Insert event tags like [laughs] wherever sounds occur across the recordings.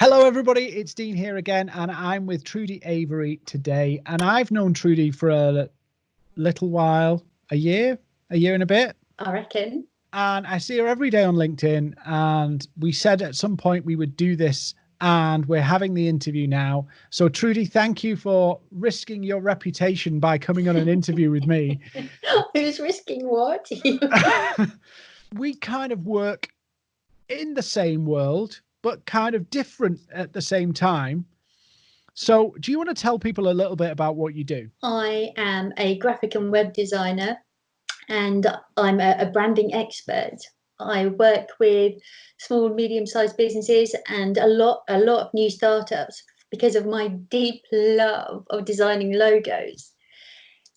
Hello, everybody. It's Dean here again, and I'm with Trudy Avery today. And I've known Trudy for a little while, a year, a year and a bit. I reckon. And I see her every day on LinkedIn. And we said at some point we would do this, and we're having the interview now. So, Trudy, thank you for risking your reputation by coming on an interview with me. [laughs] Who's risking what? [laughs] [laughs] we kind of work in the same world but kind of different at the same time. So, do you want to tell people a little bit about what you do? I am a graphic and web designer, and I'm a, a branding expert. I work with small, medium-sized businesses and a lot, a lot of new startups because of my deep love of designing logos.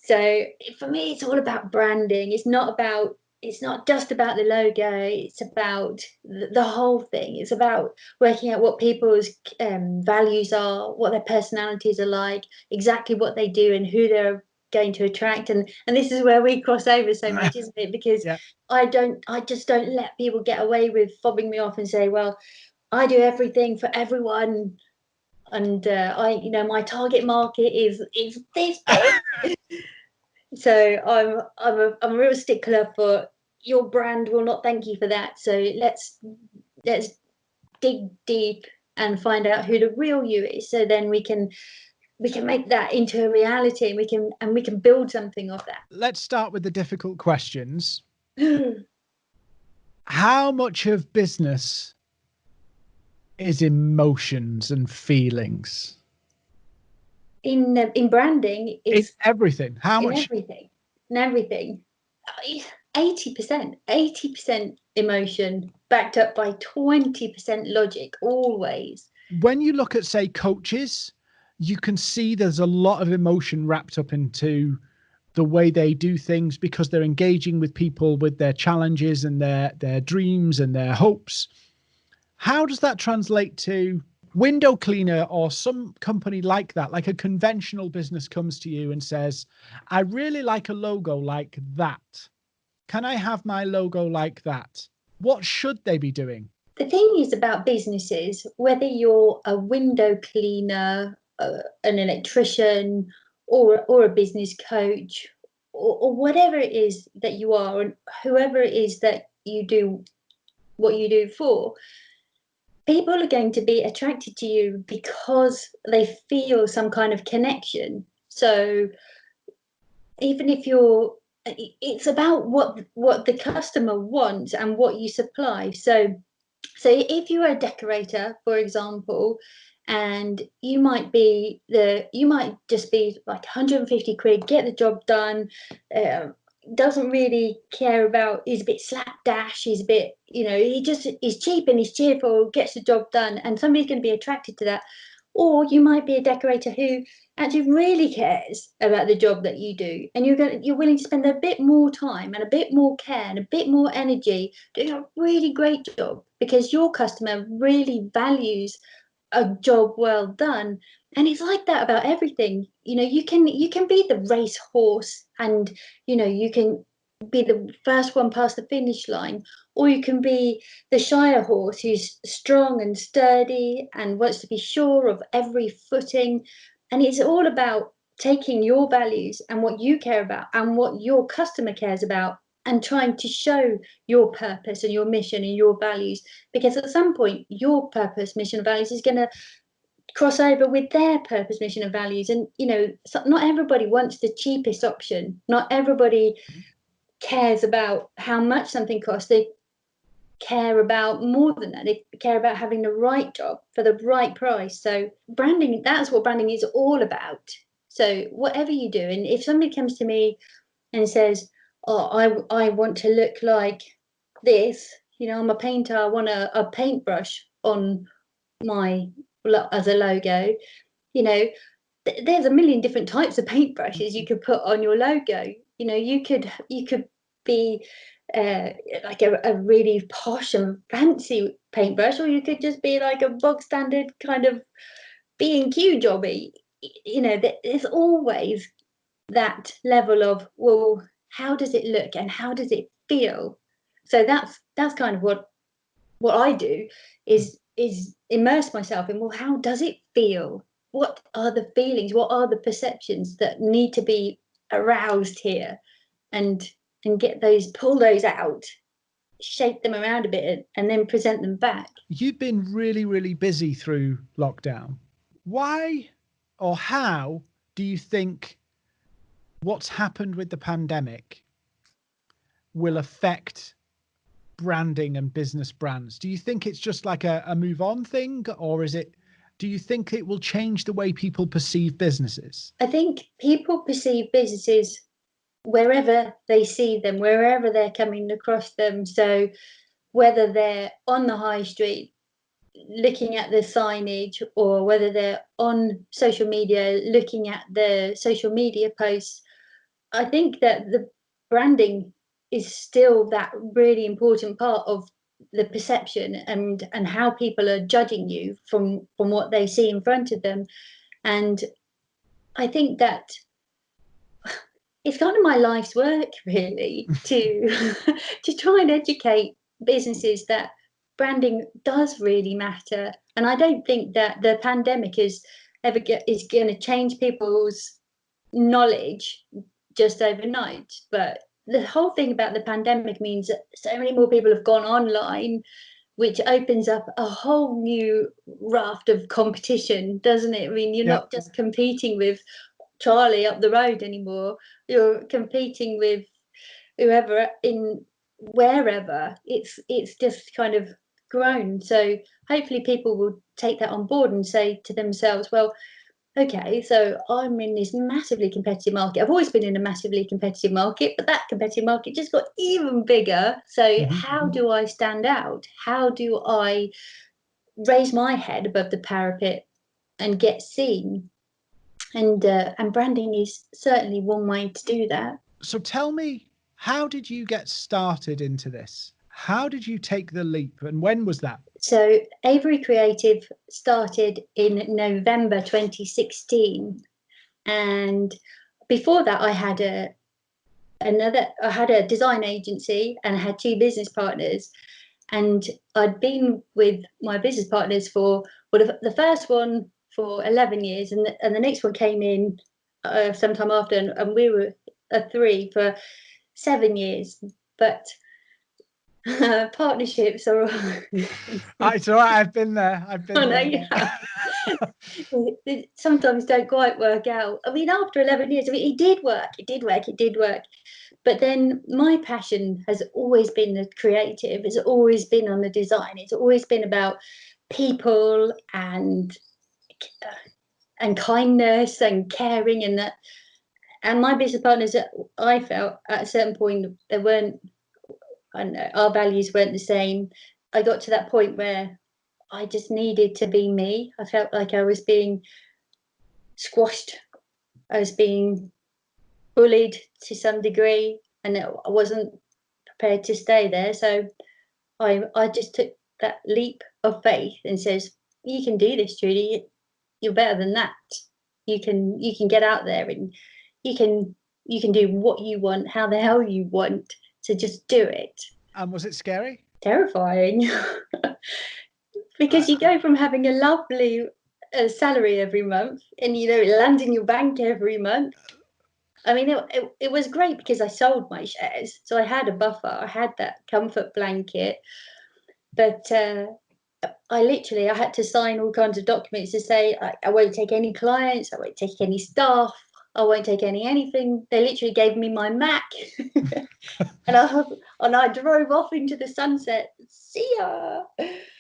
So for me, it's all about branding. It's not about it's not just about the logo it's about the whole thing. It's about working out what people's um, values are what their personalities are like exactly what they do and who they're going to attract. And and this is where we cross over so [laughs] much isn't it? Because yeah. i don't i just don't let people get away with fobbing me off and say well i do everything for everyone and uh, i you know my target market is is this [laughs] [laughs] so i'm i'm a, I'm a real stickler for your brand will not thank you for that. So let's let's dig deep and find out who the real you is. So then we can we can make that into a reality and we can and we can build something of that. Let's start with the difficult questions. [clears throat] How much of business is emotions and feelings? In uh, in branding, it's, it's everything. How much? Everything. And everything. 80%, 80% emotion backed up by 20% logic always. When you look at, say, coaches, you can see there's a lot of emotion wrapped up into the way they do things because they're engaging with people with their challenges and their their dreams and their hopes. How does that translate to window cleaner or some company like that, like a conventional business comes to you and says, I really like a logo like that. Can I have my logo like that? What should they be doing? The thing is about businesses, whether you're a window cleaner, uh, an electrician, or, or a business coach, or, or whatever it is that you are, and whoever it is that you do what you do for, people are going to be attracted to you because they feel some kind of connection. So even if you're it's about what what the customer wants and what you supply so so if you're a decorator for example and you might be the you might just be like 150 quid get the job done uh, doesn't really care about he's a bit slapdash he's a bit you know he just is cheap and he's cheerful gets the job done and somebody's going to be attracted to that. Or you might be a decorator who actually really cares about the job that you do and you're going to, you're willing to spend a bit more time and a bit more care and a bit more energy doing a really great job because your customer really values a job well done and it's like that about everything. You know you can you can be the race horse and you know you can be the first one past the finish line or you can be the shire horse who's strong and sturdy and wants to be sure of every footing. And it's all about taking your values and what you care about and what your customer cares about and trying to show your purpose and your mission and your values. Because at some point your purpose mission values is going to cross over with their purpose mission and values and you know not everybody wants the cheapest option not everybody cares about how much something costs they care about more than that. They care about having the right job for the right price. So branding, that's what branding is all about. So whatever you do, and if somebody comes to me and says, "Oh, I I want to look like this," you know, I'm a painter. I want a, a paintbrush on my as a logo. You know, th- there's a million different types of paintbrushes you could put on your logo. You know, you could you could be uh, like a, a really posh and fancy paintbrush, or you could just be like a bog standard kind of B and Q jobby. You know, there's always that level of well, how does it look and how does it feel? So that's that's kind of what what I do is is immerse myself in well how does it feel? What are the feelings? What are the perceptions that need to be aroused here? And and get those pull those out shake them around a bit and then present them back. You've been really really busy through lockdown. Why or how do you think what's happened with the pandemic will affect branding and business brands? Do you think it's just like a, a move on thing, or is it? Do you think it will change the way people perceive businesses? I think people perceive businesses wherever they see them, wherever they're coming across them. So whether they're on the high street looking at the signage or whether they're on social media looking at the social media posts, I think that the branding is still that really important part of the perception and and how people are judging you from from what they see in front of them. And i think that [sighs] it's kind of my life's work really [laughs] to to try and educate businesses that branding does really matter. And i don't think that the pandemic is ever get, is going to change people's knowledge just overnight but the whole thing about the pandemic means that so many more people have gone online which opens up a whole new raft of competition doesn't it? I mean you're not just competing with charlie up the road anymore. You're competing with whoever in wherever. It's it's just kind of grown. So hopefully people will take that on board and say to themselves well okay, so I'm in this massively competitive market. I've always been in a massively competitive market, but that competitive market just got even bigger. So, mm-hmm. how mm-hmm. do I stand out? How do I raise my head above the parapet and get seen? And uh, and branding is certainly one way to do that. So, tell me, how did you get started into this? How did you take the leap and when was that? So, Avery Creative started in November 2016. And before that, I had a another I had a design agency and I had two business partners. And I'd been with my business partners for well the, first one for 11 years and the, and the next one came in uh, sometime after. And, and we were a three for seven years. But [laughs] partnerships are. [laughs] it's all right. I've been there. I've been. I know, yeah. [laughs] sometimes don't quite work out. I mean, after eleven years, I mean, it did work. It did work. It did work. But then my passion has always been the creative. It's always been on the design. It's always been about people and and kindness and caring and that. And my business partners, I felt at a certain point, they weren't and our values weren't the same. I got to that point where I just needed to be me. I felt like I was being squashed. I was being bullied to some degree, and I wasn't prepared to stay there. So I I just took that leap of faith and says, "You can do this, Trudy. You're better than that. You can you can get out there and you can you can do what you want, how the hell you want." To just do it. And was it scary? Terrifying. [laughs] because you go from having a lovely uh, salary every month and you know it lands in your bank every month. I mean, it, it, it was great because I sold my shares. So I had a buffer, I had that comfort blanket. But uh, I literally I had to sign all kinds of documents to say I, I, won't take any clients, I won't take any staff, I won't take any anything. They literally gave me my Mac, [laughs] and I and I drove off into the sunset. See ya.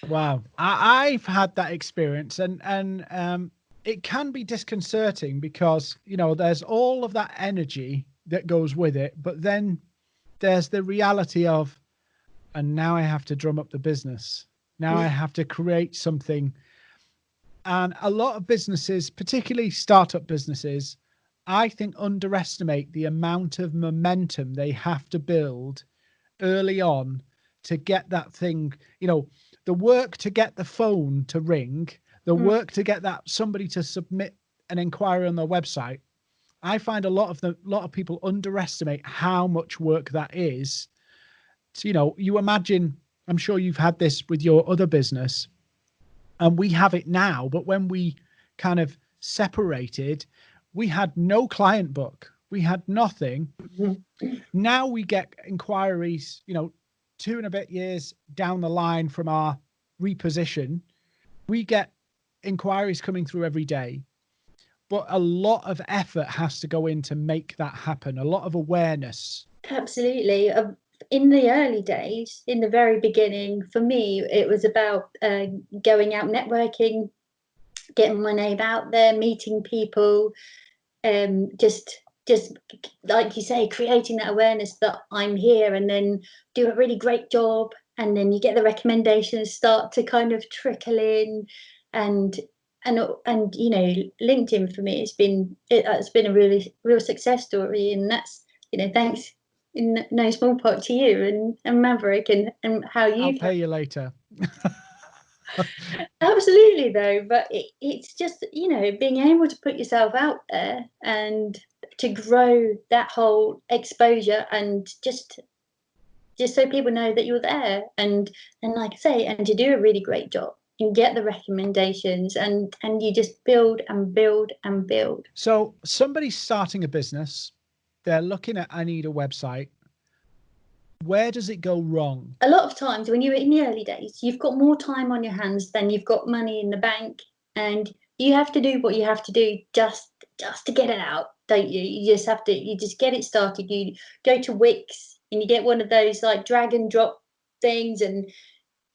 Wow, I, I've had that experience, and and um, it can be disconcerting because you know there's all of that energy that goes with it, but then there's the reality of, and now I have to drum up the business. Now I have to create something. And a lot of businesses, particularly startup businesses, I think, underestimate the amount of momentum they have to build early on to get that thing, you know, the work to get the phone to ring, the mm. work to get that somebody to submit an inquiry on their website. I find a lot of the lot of people underestimate how much work that is. So, you know, you imagine, I'm sure you've had this with your other business. and we have it now. But when we kind of separated, we had no client book. We had nothing. Mm-hmm. Now we get inquiries, you know, two and a bit years down the line from our reposition, we get inquiries coming through every day. But a lot of effort has to go in to make that happen, a lot of awareness. Absolutely. Uh, in the early days, in the very beginning, for me, it was about uh, going out networking, getting my name out there, meeting people, um, just just like you say, creating that awareness that I'm here, and then do a really great job, and then you get the recommendations start to kind of trickle in, and and and you know, LinkedIn for me it's been it, has been a really real success story, and that's you know thanks in no small part to you and, and Maverick and, and how you I'll pay you later. [laughs] [laughs] Absolutely, though, but it, it's just you know being able to put yourself out there and to grow that whole exposure and just just so people know that you're there and and like I say and to do a really great job and get the recommendations and and you just build and build and build. So somebody's starting a business, they're looking at I need a website where does it go wrong? A lot of times when you're in the early days, you've got more time on your hands than you've got money in the bank, and you have to do what you have to do just just to get it out, don't you? You just have to you just get it started. You go to Wix and you get one of those like drag and drop things, and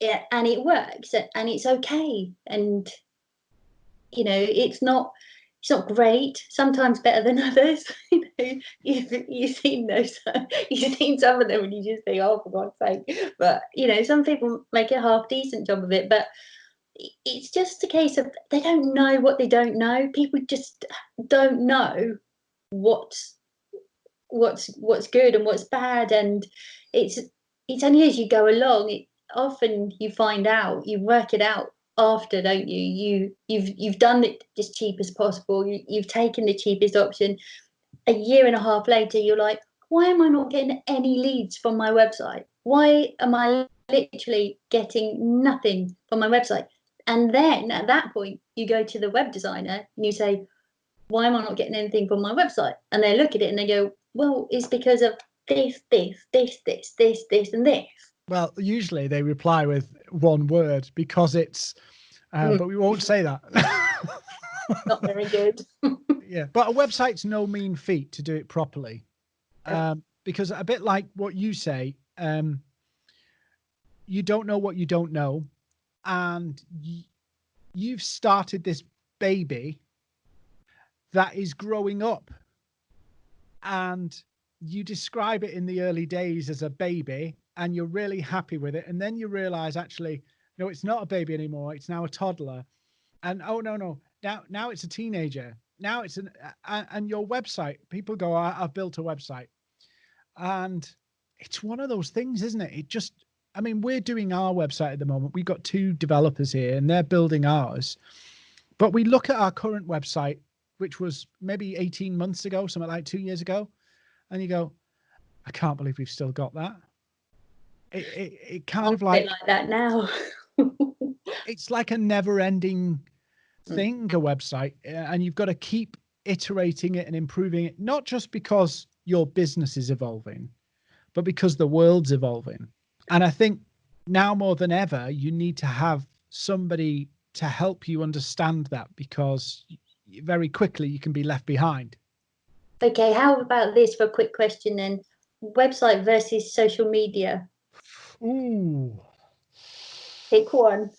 yeah, and it works, and it's okay, and you know it's not it's not great. Sometimes better than [laughs] others. you know, you've, you've seen those. [laughs] You've seen some of them, and you just think, "Oh, for God's sake!" But you know, some people make a half decent job of it. But it's just a case of they don't know what they don't know. People just don't know what's what's what's good and what's bad, and it's it's only as you go along. It, often you find out, you work it out after, don't you? You you've you've done it as cheap as possible. You, you've taken the cheapest option. A year and a half later, you're like, why am I not getting any leads from my website? Why am I literally getting nothing from my website? And then at that point, you go to the web designer and you say, why am I not getting anything from my website? And they look at it and they go, well, it's because of this, this, this, this, this, this, and this. Well, usually they reply with one word because it's, uh, mm. but we won't say that. [laughs] Not very good. [laughs] yeah, but a website's no mean feat to do it properly, um, because a bit like what you say, um, you don't know what you don't know, and y- you've started this baby that is growing up, and you describe it in the early days as a baby and you're really happy with it and then you realize actually no it's not a baby anymore it's now a toddler. And oh no no now now it's a teenager now it's an and your website people go i've built a website. And it's one of those things isn't it? It just i mean we're doing our website at the moment we've got two developers here and they're building ours. But we look at our current website which was maybe 18 months ago something like two years ago and you go i can't believe we've still got that it, it, it kind of like like that now. it's like a never-ending mm. thing, a website, and you've got to keep iterating it and improving it, not just because your business is evolving, but because the world's evolving. And I think now more than ever, you need to have somebody to help you understand that because very quickly you can be left behind. Okay, how about this for a quick question then? Website versus social media. Ooh. Pick one.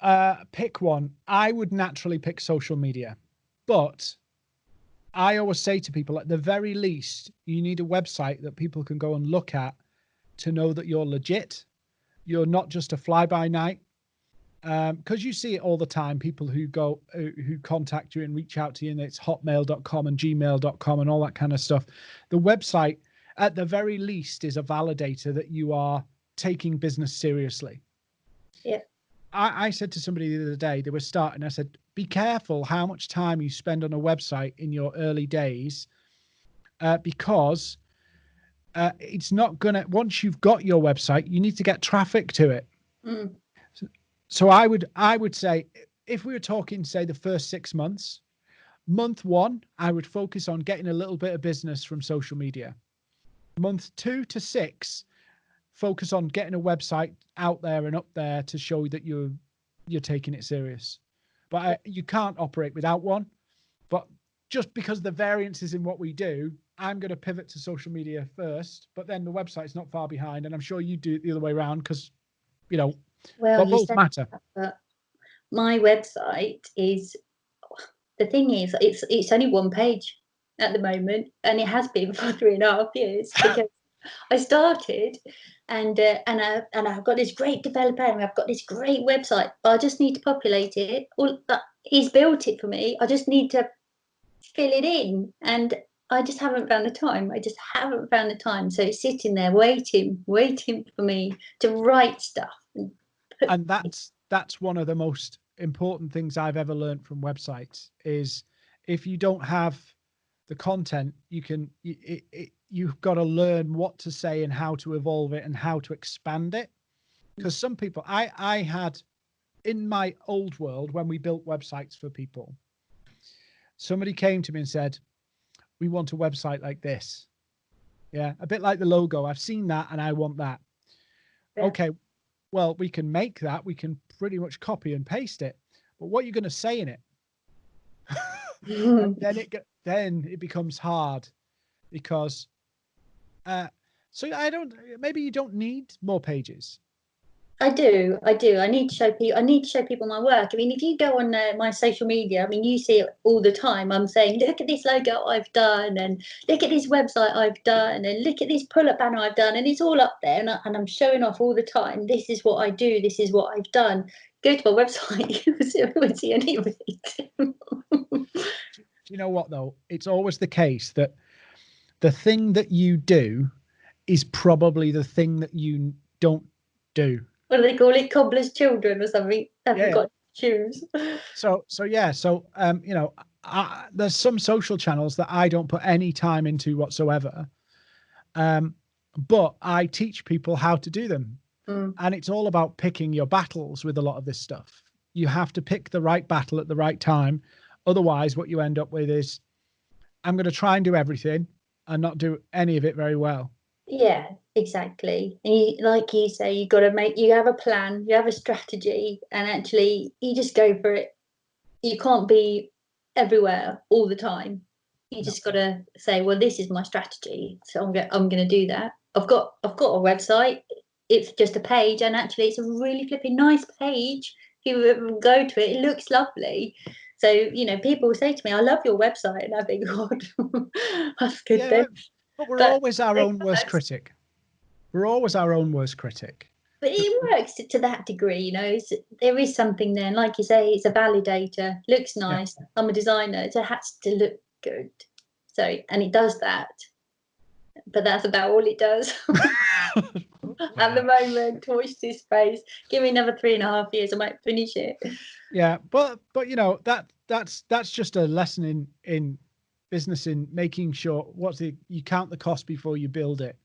Uh, pick one. I would naturally pick social media, but I always say to people, at the very least, you need a website that people can go and look at to know that you're legit. You're not just a fly by night. Because um, you see it all the time, people who go, uh, who contact you and reach out to you, and it's hotmail.com and gmail.com and all that kind of stuff. The website at the very least is a validator that you are taking business seriously. Yeah. I, I said to somebody the other day, they were starting, I said, be careful how much time you spend on a website in your early days uh, because uh, it's not going to, once you've got your website, you need to get traffic to it. Mm. So so I would I would say if we were talking say the first six months, month one I would focus on getting a little bit of business from social media. Month two to six, focus on getting a website out there and up there to show that you're you're taking it serious. But I, you can't operate without one. But just because the variances in what we do, I'm going to pivot to social media first. But then the website's not far behind, and I'm sure you do it the other way around because, you know, well, both matter. That, my website is the thing is it's it's only one page at the moment, and it has been [laughs] for three and a half years because I started and uh, and I and I've got this great developer and I've got this great website, but I just need to populate it. All that he's built it for me. I just need to fill it in, and I just haven't found the time. I just haven't found the time. So it's sitting there waiting, waiting for me to write stuff. And that's that's one of the most important things I've ever learned from websites is if you don't have the content, you can it, it, you've got to learn what to say and how to evolve it and how to expand it. Hmm. Because some people, I I had in my old world when we built websites for people, somebody came to me and said, "We want a website like this." Yeah, a bit like the logo. I've seen that and I want that. Yeah. Okay, well, we can make that. We can pretty much copy and paste it. But what you're going to say in it? Then [laughs] it then it becomes hard because uh, so I don't. Maybe you don't need more pages. I do. I do. I need to show people. I need to show people my work. I mean, if you go on uh, my social media, I mean, you see it all the time. I'm saying, look at this logo I've done, and look at this website I've done, and look at this pull-up banner I've done, and it's all up there, and, I, and I'm showing off all the time. This is what I do. This is what I've done. Go to my website. [laughs] you will see any of you know what though? It's always the case that the thing that you do is probably the thing that you don't do. What do they call it? Cobbler's children or something? Haven't yeah. got shoes. [laughs] So so yeah, so um, you know, I, there's some social channels that I don't put any time into whatsoever. Um, but I teach people how to do them. Mm. And it's all about picking your battles with a lot of this stuff. You have to pick the right battle at the right time. Otherwise, what you end up with is I'm going to try and do everything and not do any of it very well. Yeah, exactly. And you, like you say, you've got to make, you have a plan, you have a strategy, and actually you just go for it. You can't be everywhere all the time. You just got to say, well, this is my strategy, so I'm going, I'm going to do that. I've got, I've got a website. It's just a page, and actually, it's a really flipping nice page. If you go to it, it looks lovely. So, you know, people say to me, I love your website. And I think, [laughs] God, that's good yeah. But we're but always our own worst critic. We're always our own worst critic. But it works to that degree, you know. there is something there, and like you say, it's a validator. Looks nice. Yeah. I'm a designer. so It has to look good. So, and it does that. But that's about all it does. [laughs] [laughs] At the moment, watch this space. Give me another three and a half years, I might finish it. Yeah, but but you know that that's that's just a lesson in in business in making sure what's the you count the cost before you build it,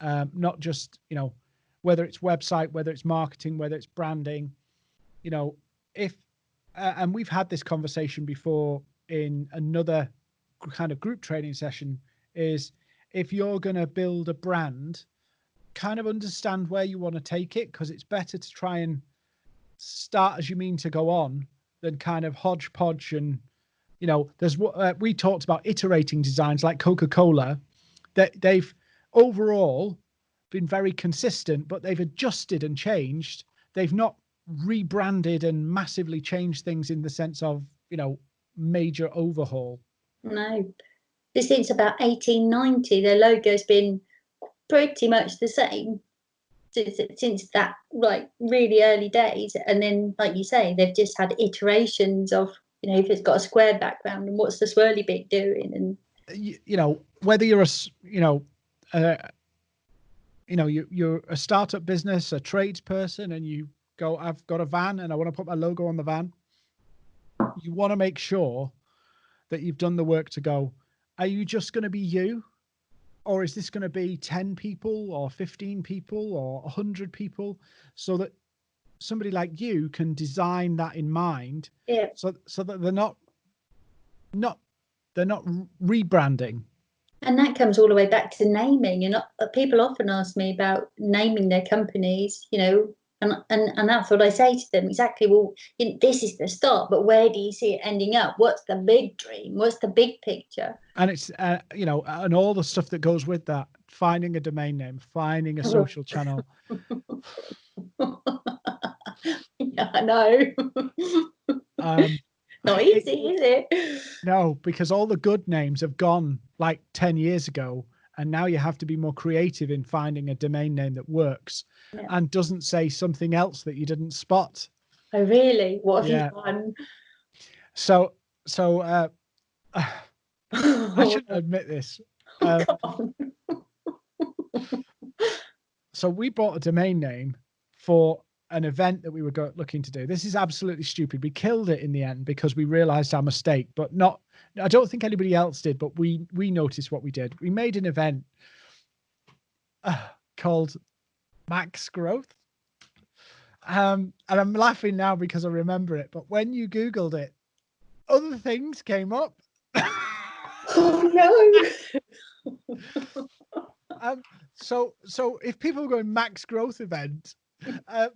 um, not just you know whether it's website, whether it's marketing, whether it's branding, you know if uh, and we've had this conversation before in another kind of group training session is if you're going to build a brand kind of understand where you want to take it because it's better to try and start as you mean to go on than kind of hodgepodge and you know there's what uh, we talked about iterating designs like coca-cola that they've overall been very consistent but they've adjusted and changed. They've not rebranded and massively changed things in the sense of you know major overhaul. No. This since about 1890 their logo's been pretty much the same since, since that like really early days. And then like you say they've just had iterations of you know if it's got a square background and what's the swirly bit doing? And you, you know whether you're a you know uh, you know you, you're a startup business a tradesperson and you go i've got a van and i want to put my logo on the van you want to make sure that you've done the work to go are you just going to be you or is this going to be 10 people or 15 people or 100 people so that somebody like you can design that in mind Yeah. so so that they're not not they're not rebranding And that comes all the way back to naming. And uh, people often ask me about naming their companies, you know, and, and, and that's what I say to them exactly. Well, you know, this is the start, but where do you see it ending up? What's the big dream? What's the big picture? and it's uh, you know and all the stuff that goes with that finding a domain name finding a social channel [laughs] yeah, I know. um [laughs] Not easy, is it? no because all the good names have gone like 10 years ago and now you have to be more creative in finding a domain name that works Yeah. and doesn't say something else that you didn't spot Oh, really? What have Yeah. you done? so so uh [sighs] i shouldn't [laughs] admit this uh, [laughs] so we bought a domain name for an event that we were looking to do. This is absolutely stupid. We killed it in the end because we realized our mistake, but not. I don't think anybody else did, but we we noticed what we did. We made an event uh, called Max Growth. Um, and I'm laughing now because I remember it. But when you Googled it, other things came up. Oh no. [laughs] um, so so if people were going max growth event, uh,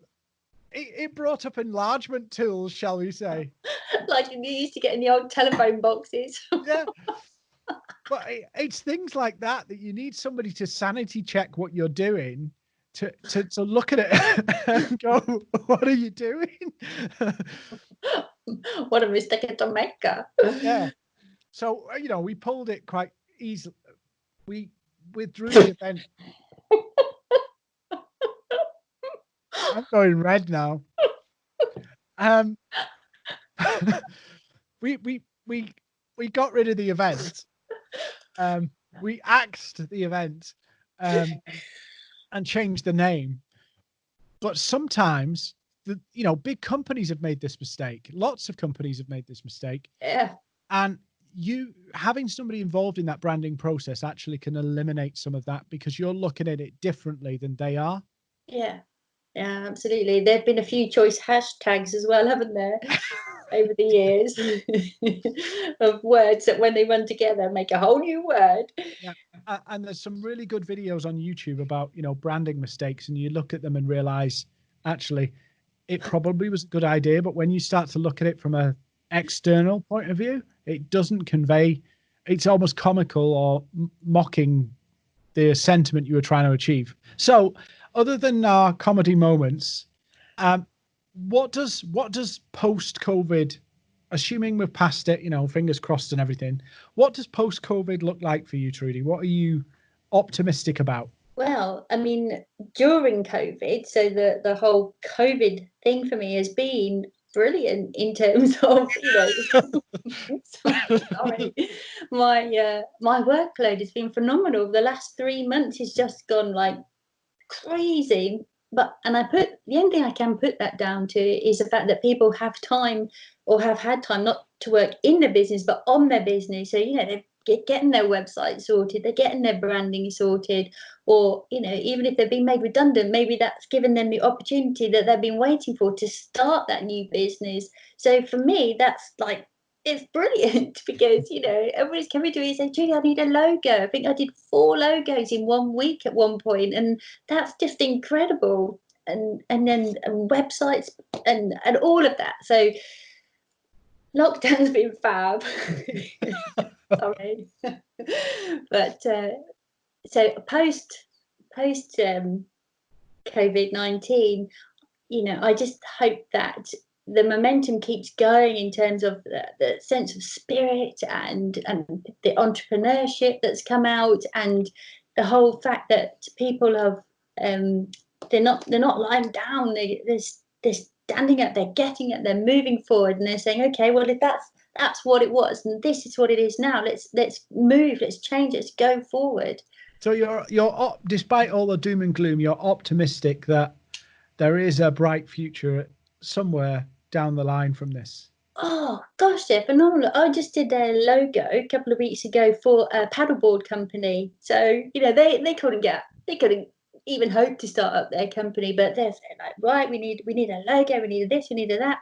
it, it brought up enlargement tools, shall we say? [laughs] like you used to get in the old telephone boxes. [laughs] Yeah. but it, it's things like that that you need somebody to sanity check what you're doing. To, to, to look at it [laughs] and go, what are you doing? what a mistake to make. yeah. So uh, you know, we pulled it quite easily. We withdrew the event. I'm going red now. Um, [laughs] we we we we got rid of the event. Um, we axed the event, um, and changed the name. But sometimes the you know big companies have made this mistake. Lots of companies have made this mistake, Yeah. and you having somebody involved in that branding process actually can eliminate some of that because you're looking at it differently than they are. Yeah. Yeah, absolutely. There have been a few choice hashtags as well, haven't there, [laughs] over the years [laughs] of words that when they run together make a whole new word. A- and there's some really good videos on YouTube about you know branding mistakes, and you look at them and realize actually it probably was a good idea, but when you start to look at it from a external point of view, it doesn't convey. It's almost comical or m- mocking the sentiment you were trying to achieve. So, other than our comedy moments, um, what does what does post COVID, assuming we've passed it, you know, fingers crossed and everything, what does post COVID look like for you, Trudy? What are you optimistic about? Well, I mean, during COVID, so the, the whole COVID thing for me has been brilliant in terms [laughs] of, you know, sorry, my uh, my workload has been phenomenal. The last three months has just gone like crazy. But and I put the only thing I can put that down to is the fact that people have time or have had time not to work in the business but on their business. So you know they're get, getting their website sorted, they're getting their branding sorted, or you know even if they've been made redundant, maybe that's given them the opportunity that they've been waiting for to start that new business. So for me, that's like it's brilliant [laughs] because you know everybody's coming to me and saying, Julie, I need a logo. I think I did four logos in one week at one point, and that's just incredible. And and then and websites and and all of that. So lockdown's [laughs] been fab. [laughs] Sorry, but uh, so post post um, COVID nineteen, you know, I just hope that the momentum keeps going in terms of the, the sense of spirit and and the entrepreneurship that's come out and the whole fact that people have um they're not they're not lying down. They, they're, they're standing up they're getting it they're moving forward and they're saying okay well if that's that's what it was and this is what it is now let's let's move let's change let's go forward. So you're you're despite all the doom and gloom, you're optimistic that there is a bright future somewhere down the line from this. Oh gosh, they're phenomenal. I just did their logo a couple of weeks ago for a paddleboard company. So, you know, they, they couldn't get they couldn't even hope to start up their company, but they're, they're like, right, we need we need a logo, we need this, we need that.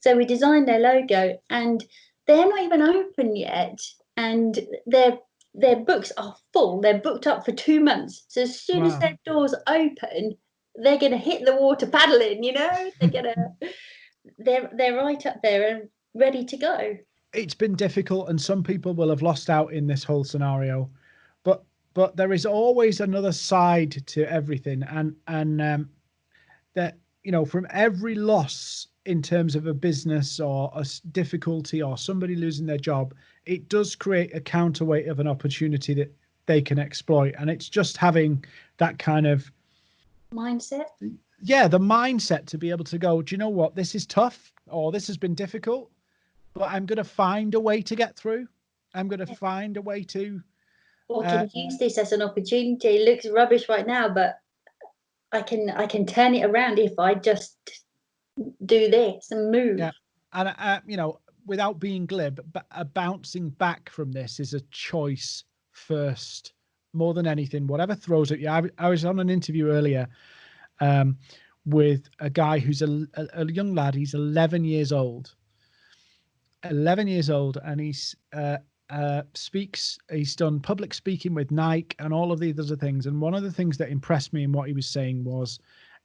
So we designed their logo, and they're not even open yet, and their their books are full. They're booked up for two months. So as soon wow. as their doors open, they're going to hit the water paddling. You know, they're going to they're they're right up there and ready to go. It's been difficult, and some people will have lost out in this whole scenario, but but there is always another side to everything, and and um, that you know from every loss in terms of a business or a difficulty or somebody losing their job, it does create a counterweight of an opportunity that they can exploit, and it's just having that kind of mindset yeah, the mindset to be able to go, do you know what? This is tough or this has been difficult, but I'm going to find a way to get through. I'm going to find a way to. Or can uh, use this as an opportunity. It looks rubbish right now, but I can I can turn it around if I just do this and move. Yeah, and uh, you know, without being glib, but a bouncing back from this is a choice first, more than anything. Whatever throws at you. I, I was on an interview earlier um, with a guy who's a, a, a, young lad. He's 11 years old. 11 years old, and he's uh, uh, speaks. He's done public speaking with Nike and all of these other things. And one of the things that impressed me in what he was saying was,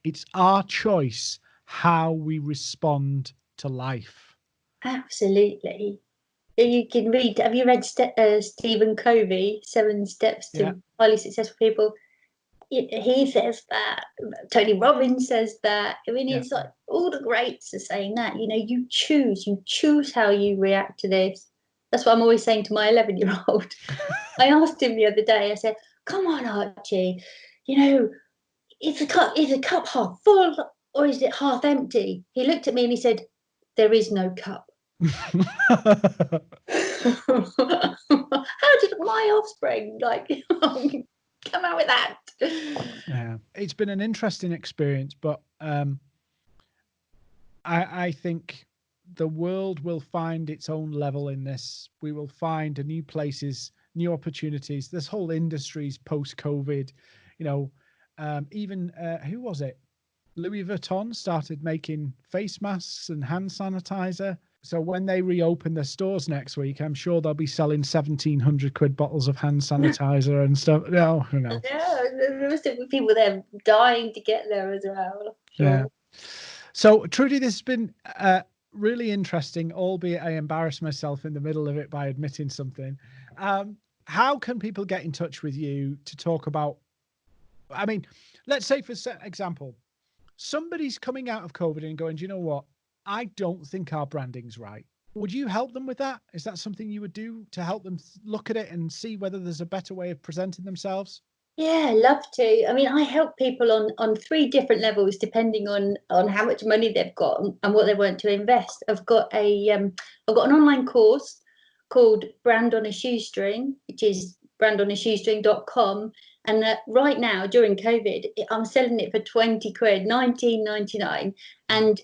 it's our choice how we respond to life. Absolutely. You can read. Have you read uh, Stephen Covey, Seven Steps to yeah. Highly Successful People? He says that tony robbins says that i mean yeah. it's like all the greats are saying that you know you choose you choose how you react to this. That's what i'm always saying to my 11 year old [laughs] i asked him the other day i said come on archie you know is the cup is the cup half full or is it half empty? He looked at me and he said there is no cup. [laughs] [laughs] How did my offspring like come out with that. Yeah, it's been an interesting experience, but um, I, I think the world will find its own level in this. We will find new places, new opportunities. This whole industry's post-COVID. You know, um, even uh, who was it? Louis Vuitton started making face masks and hand sanitizer. So when they reopen their stores next week, I'm sure they'll be selling seventeen hundred quid bottles of hand sanitizer and stuff. No, no. Yeah, there must be people there dying to get there as well. Sure. Yeah. So Trudy, this has been uh, really interesting, albeit I embarrassed myself in the middle of it by admitting something. Um, how can people get in touch with you to talk about? I mean, let's say for example, somebody's coming out of COVID and going, do you know what? I don't think our branding's right. Would you help them with that? Is that something you would do to help them look at it and see whether there's a better way of presenting themselves? Yeah, love to. I mean, I help people on on three different levels depending on on how much money they've got and, what they want to invest. I've got a um, I've got an online course called Brand on a Shoestring, which is brandonashoestring.com. And uh, right now, during COVID, I'm selling it for 20 quid, 19.99. And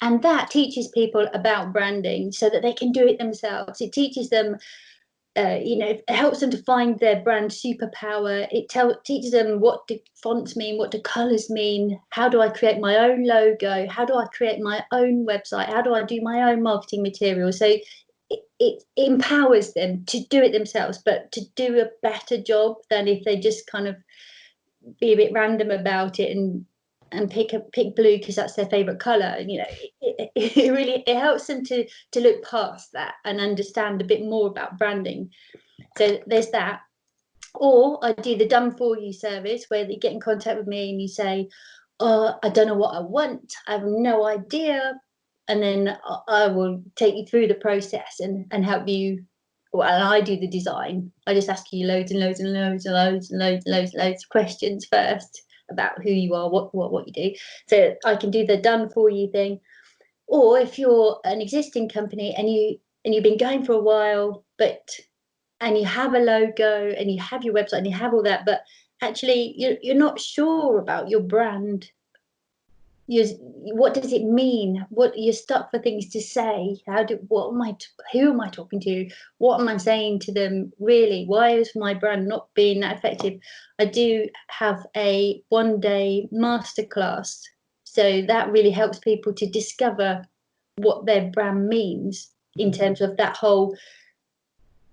and that teaches people about branding so that they can do it themselves it teaches them uh, you know, it helps them to find their brand superpower. It tell, teaches them what do fonts mean, what do colors mean, how do I create my own logo, how do I create my own website, how do I do my own marketing material. So it, it empowers them to do it themselves, but to do a better job than if they just kind of be a bit random about it and and pick a pick blue because that's their favorite color And you know it, it, really it helps them to to look past that and understand a bit more about branding. So there's that. Or i do the done for you service where you get in contact with me and you say oh i don't know what i want. I have no idea. And then i will take you through the process and and help you. Well, I do the design. I just ask you loads and loads and loads and loads and loads and loads and loads of questions first about who you are, what what what you do. So I can do the done for you thing. Or if you're an existing company and you and you've been going for a while, but and you have a logo and you have your website and you have all that, but actually you're, you're not sure about your brand you're, what does it mean? What you're stuck for things to say. How do what am I? Who am I talking to? What am I saying to them? Really, why is my brand not being that effective? I do have a one day masterclass, so that really helps people to discover what their brand means in mm-hmm. terms of that whole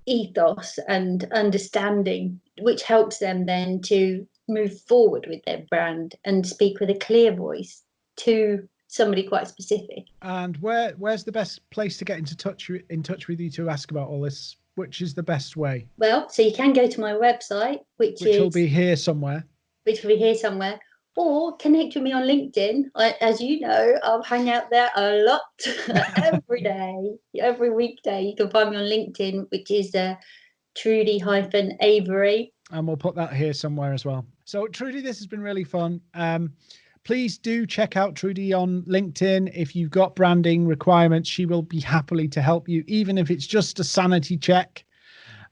ethos and understanding, which helps them then to move forward with their brand and speak with a clear voice to somebody quite specific. And where where's the best place to get into touch in touch with you to ask about all this? Which is the best way? Well, so you can go to my website, which, which is, will be here somewhere. Which will be here somewhere, or connect with me on LinkedIn. I, as you know, I'll hang out there a lot [laughs] every [laughs] day, every weekday. You can find me on LinkedIn, which is uh, Trudy hyphen Avery. And we'll put that here somewhere as well. So Trudy, this has been really fun. Um, please do check out Trudy on LinkedIn. If you've got branding requirements, she will be happily to help you, even if it's just a sanity check.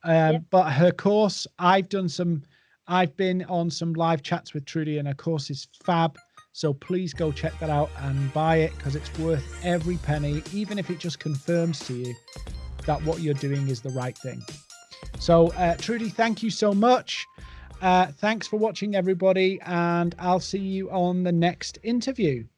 Um, yep. But her course, I've done some, I've been on some live chats with Trudy, and her course is fab. So please go check that out and buy it because it's worth every penny, even if it just confirms to you that what you're doing is the right thing. So, uh, Trudy, thank you so much. Uh, thanks for watching, everybody, and I'll see you on the next interview.